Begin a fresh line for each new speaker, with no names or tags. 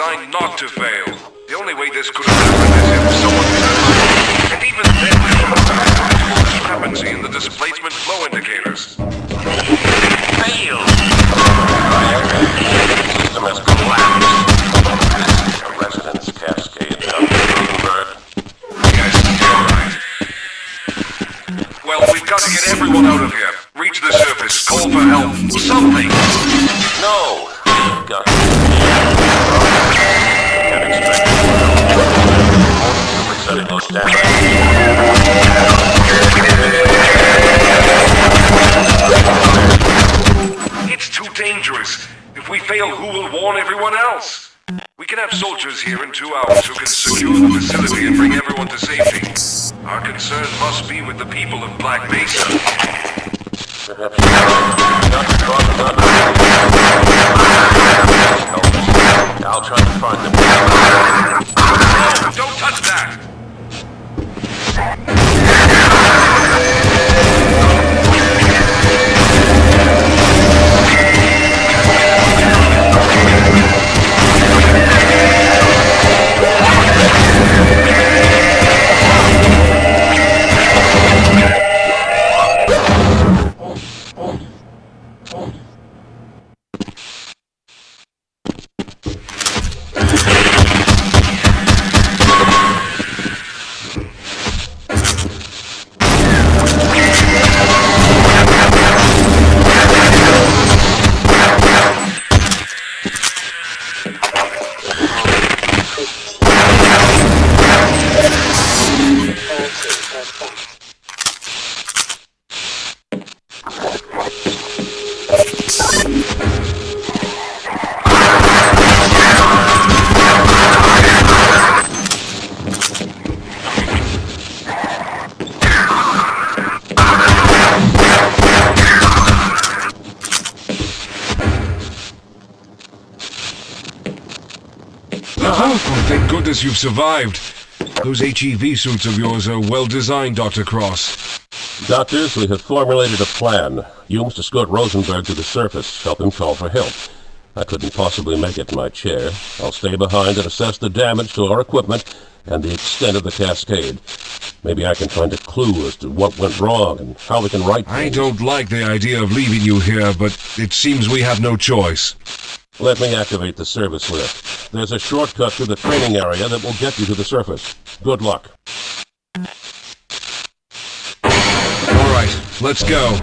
designed not to fail. The only way this could happen is if someone was And even then, there a discrepancy in the displacement flow indicators. Fail!
The system has collapsed. Your resonance cascade down
Yes, you're right. Well, we've got to get everyone out of here. Reach the surface, call for help, something!
No! Got it.
It's too dangerous. If we fail, who will warn everyone else? We can have soldiers here in two hours who can secure the facility and bring everyone to safety. Our concern must be with the people of Black Mesa.
Perhaps not to cross the line. I'll try to find them.
No, don't touch that! Shit! Oh, thank goodness you've survived. Those HEV suits of yours are well designed, Dr. Cross.
Doctors, we have formulated a plan. You must escort Rosenberg to the surface, help him call for help. I couldn't possibly make it in my chair. I'll stay behind and assess the damage to our equipment and the extent of the cascade. Maybe I can find a clue as to what went wrong and how we can right I things. don't
like the idea of leaving you here, but it seems we have no choice.
Let me activate the service lift. There's a shortcut to the training area that will get you to the surface. Good luck. All
right, let's go.